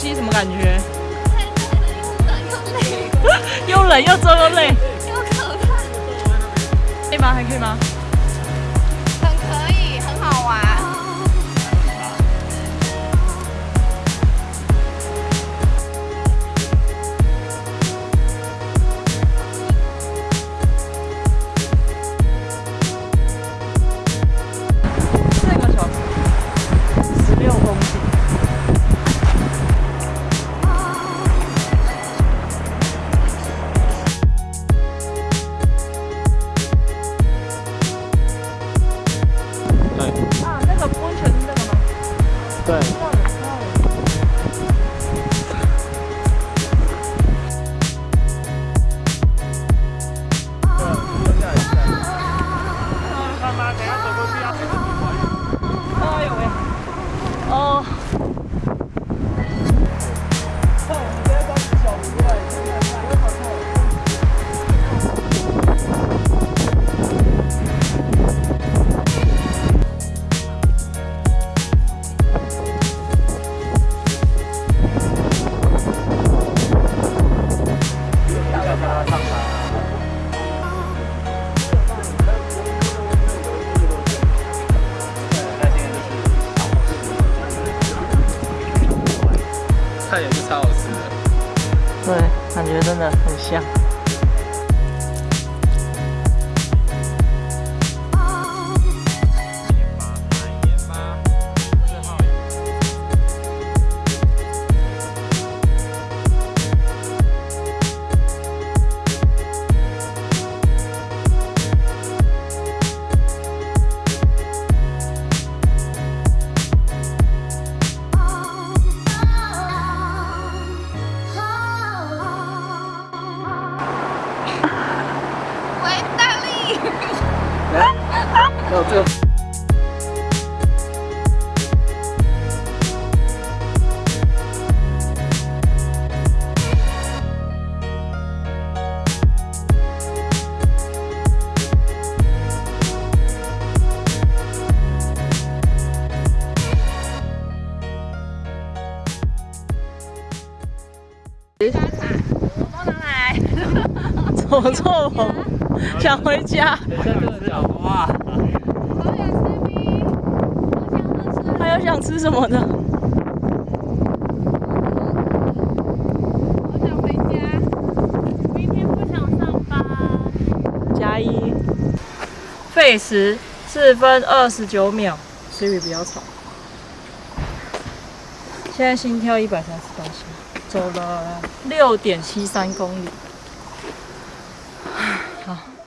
溯溪什么感觉？又冷又重又累，又可怕。可以吗？还可以吗？Ờ, 菜也是超好吃的。对，感觉真的很香。哦，这个。走错棚，想回家。等一下这个脚哇，好想吃冰，好想喝吃。还有想吃什么的？好想回家。明天不想上班。加一。费时四分二十九秒，Siri 不要吵。现在心跳一百三十八下，走了六点七三公里。好，